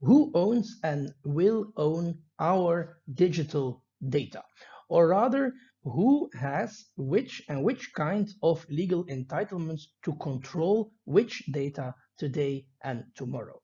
who owns and will own our digital data? Or rather, who has which and which kind of legal entitlements to control which data today and tomorrow?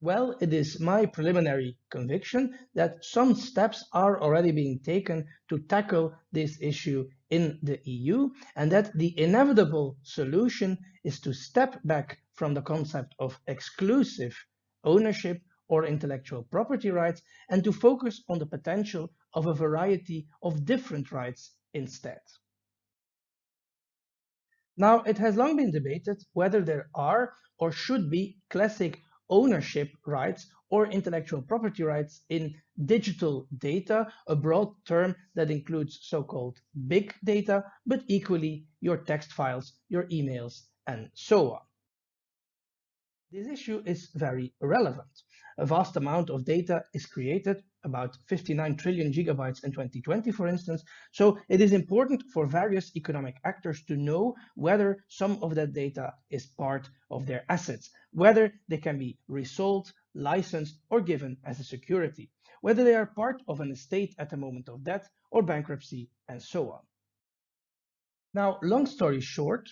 Well, it is my preliminary conviction that some steps are already being taken to tackle this issue in the EU and that the inevitable solution is to step back from the concept of exclusive ownership or intellectual property rights and to focus on the potential of a variety of different rights instead. Now, it has long been debated whether there are or should be classic ownership rights or intellectual property rights in digital data, a broad term that includes so-called big data, but equally your text files, your emails, and so on. This issue is very relevant. A vast amount of data is created, about 59 trillion gigabytes in 2020, for instance. So it is important for various economic actors to know whether some of that data is part of their assets, whether they can be resold, licensed, or given as a security, whether they are part of an estate at the moment of death or bankruptcy, and so on. Now, long story short,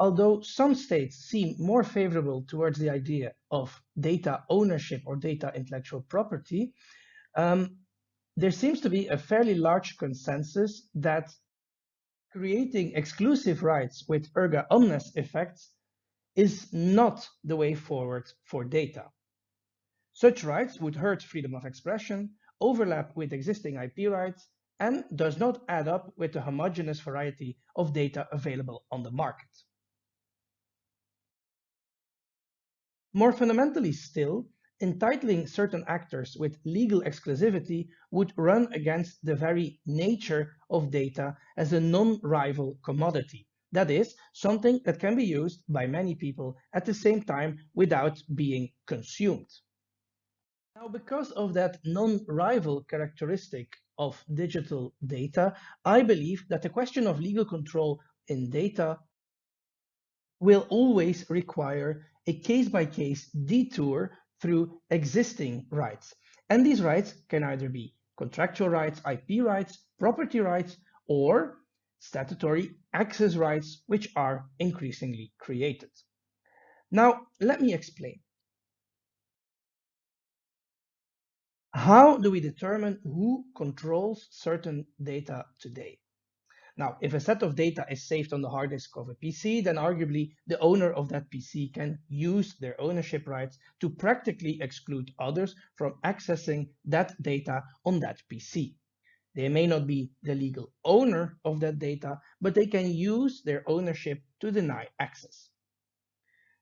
although some states seem more favorable towards the idea of data ownership or data intellectual property, um, there seems to be a fairly large consensus that creating exclusive rights with erga omnes effects is not the way forward for data. Such rights would hurt freedom of expression, overlap with existing IP rights, and does not add up with the homogeneous variety of data available on the market. More fundamentally still, entitling certain actors with legal exclusivity would run against the very nature of data as a non-rival commodity. That is, something that can be used by many people at the same time without being consumed. Now, because of that non-rival characteristic of digital data, I believe that the question of legal control in data will always require a case-by-case detour through existing rights. And these rights can either be contractual rights, IP rights, property rights, or statutory access rights, which are increasingly created. Now, let me explain. How do we determine who controls certain data today? Now, if a set of data is saved on the hard disk of a PC, then arguably the owner of that PC can use their ownership rights to practically exclude others from accessing that data on that PC. They may not be the legal owner of that data, but they can use their ownership to deny access.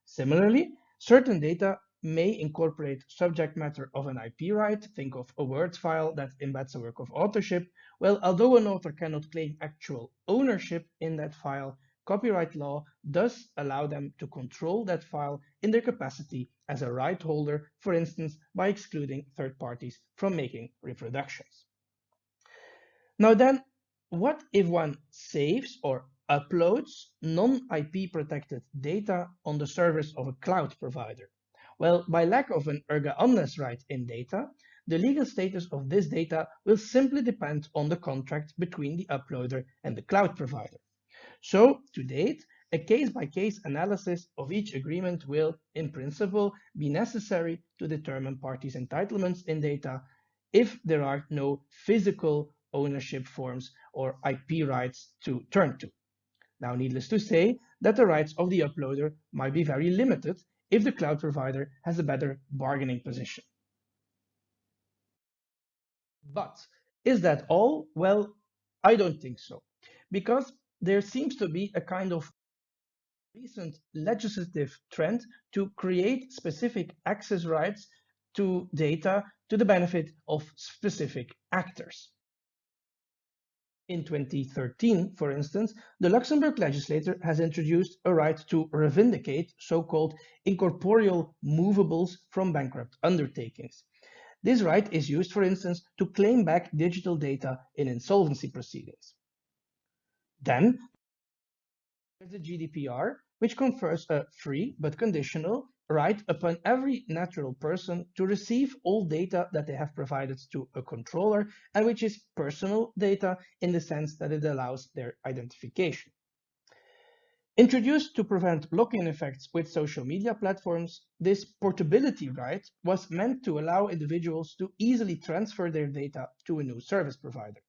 Similarly, certain data may incorporate subject matter of an IP right. Think of a Word file that embeds a work of authorship. Well, although an author cannot claim actual ownership in that file, copyright law does allow them to control that file in their capacity as a right holder, for instance, by excluding third parties from making reproductions. Now then, what if one saves or uploads non-IP protected data on the servers of a cloud provider? Well, by lack of an erga omnes right in data, the legal status of this data will simply depend on the contract between the uploader and the cloud provider. So, to date, a case-by-case -case analysis of each agreement will, in principle, be necessary to determine parties' entitlements in data if there are no physical ownership forms or IP rights to turn to. Now, needless to say that the rights of the uploader might be very limited if the cloud provider has a better bargaining position. But is that all? Well, I don't think so, because there seems to be a kind of recent legislative trend to create specific access rights to data to the benefit of specific actors. In 2013, for instance, the Luxembourg legislator has introduced a right to revindicate so-called incorporeal movables from bankrupt undertakings. This right is used, for instance, to claim back digital data in insolvency proceedings. Then, there's the GDPR, which confers a free but conditional right upon every natural person to receive all data that they have provided to a controller and which is personal data in the sense that it allows their identification. Introduced to prevent lock-in effects with social media platforms, this portability right was meant to allow individuals to easily transfer their data to a new service provider.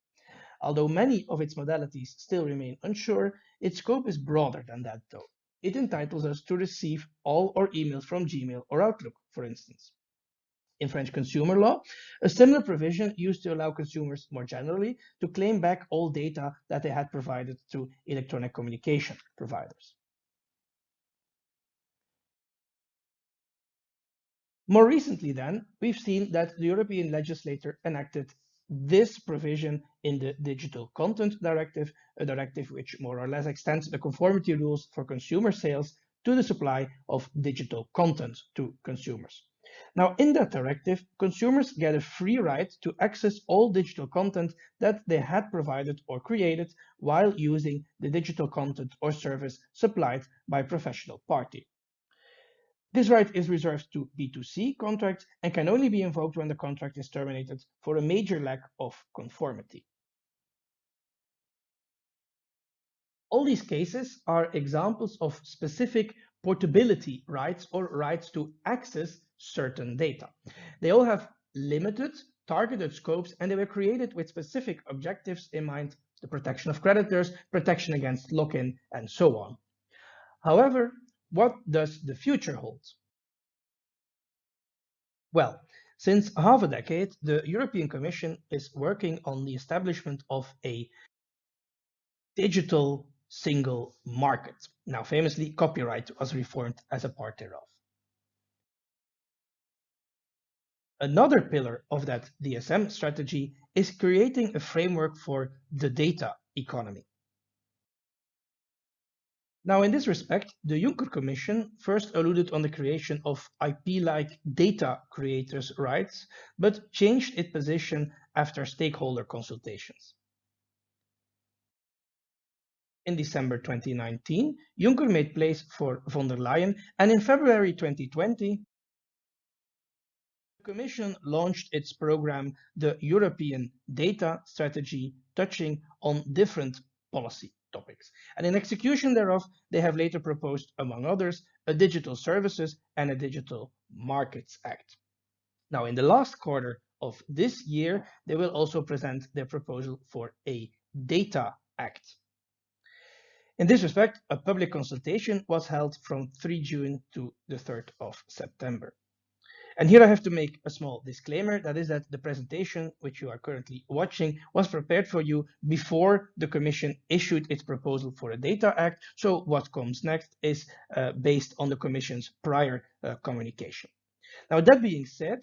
Although many of its modalities still remain unsure, its scope is broader than that though. It entitles us to receive all our emails from Gmail or Outlook, for instance. In French consumer law, a similar provision used to allow consumers more generally to claim back all data that they had provided to electronic communication providers. More recently then, we've seen that the European legislator enacted this provision in the Digital Content Directive, a directive which more or less extends the conformity rules for consumer sales to the supply of digital content to consumers. Now, in that directive, consumers get a free right to access all digital content that they had provided or created while using the digital content or service supplied by a professional party. This right is reserved to B2C contracts and can only be invoked when the contract is terminated for a major lack of conformity. All these cases are examples of specific portability rights or rights to access certain data. They all have limited, targeted scopes, and they were created with specific objectives in mind, the protection of creditors, protection against lock-in, and so on. However, what does the future hold? Well, since half a decade, the European Commission is working on the establishment of a digital single market. Now, famously, copyright was reformed as a part thereof. Another pillar of that DSM strategy is creating a framework for the data economy. Now, in this respect, the Juncker Commission first alluded on the creation of IP-like data creators' rights, but changed its position after stakeholder consultations. In December 2019, Juncker made place for von der Leyen, and in February 2020, the Commission launched its program, the European Data Strategy, touching on different policy topics. And in execution thereof, they have later proposed, among others, a Digital Services and a Digital Markets Act. Now, in the last quarter of this year, they will also present their proposal for a Data Act. In this respect, a public consultation was held from 3 June to the 3rd of September. And here I have to make a small disclaimer, that is that the presentation which you are currently watching was prepared for you before the Commission issued its proposal for a Data Act. So what comes next is uh, based on the Commission's prior uh, communication. Now that being said,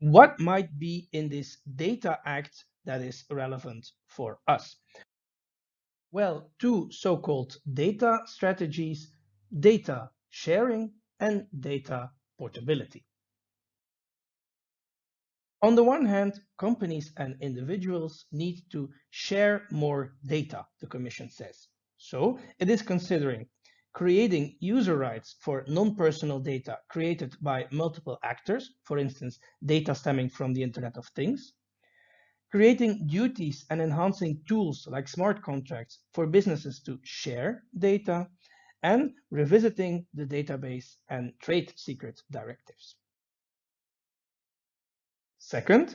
what might be in this Data Act that is relevant for us? Well, two so-called data strategies, data sharing and data portability. On the one hand, companies and individuals need to share more data, the Commission says. So it is considering creating user rights for non-personal data created by multiple actors, for instance, data stemming from the Internet of Things, creating duties and enhancing tools like smart contracts for businesses to share data, and revisiting the database and trade secret directives. Second,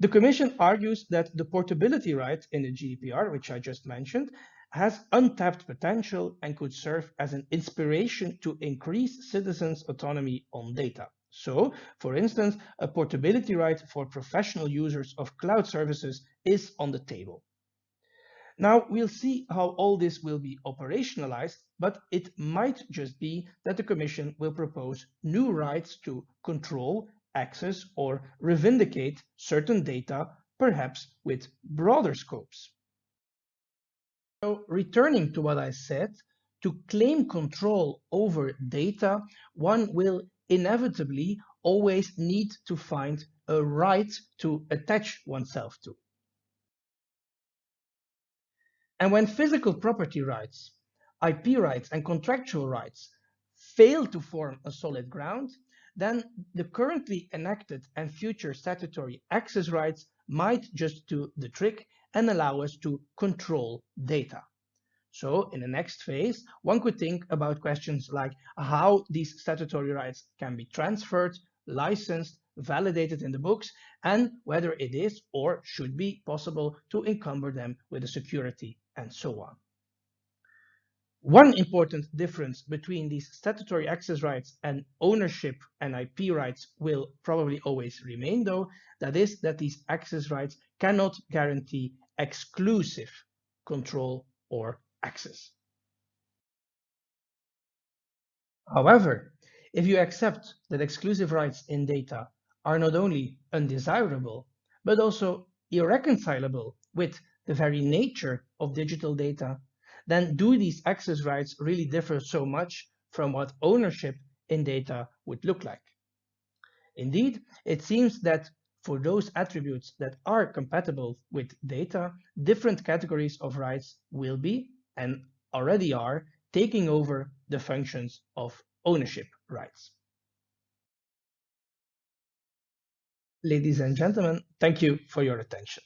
the Commission argues that the portability right in the GDPR, which I just mentioned, has untapped potential and could serve as an inspiration to increase citizens' autonomy on data. So, for instance, a portability right for professional users of cloud services is on the table. Now we'll see how all this will be operationalized, but it might just be that the Commission will propose new rights to control, access, or revindicate certain data, perhaps with broader scopes. So returning to what I said, to claim control over data, one will inevitably always need to find a right to attach oneself to. And when physical property rights IP rights and contractual rights fail to form a solid ground, then the currently enacted and future statutory access rights might just do the trick and allow us to control data. So in the next phase, one could think about questions like how these statutory rights can be transferred, licensed, validated in the books, and whether it is or should be possible to encumber them with a security and so on. One important difference between these statutory access rights and ownership and IP rights will probably always remain though, that is that these access rights cannot guarantee exclusive control or access. However, if you accept that exclusive rights in data are not only undesirable, but also irreconcilable with the very nature of digital data, then do these access rights really differ so much from what ownership in data would look like? Indeed, it seems that for those attributes that are compatible with data, different categories of rights will be and already are taking over the functions of ownership rights. Ladies and gentlemen, thank you for your attention.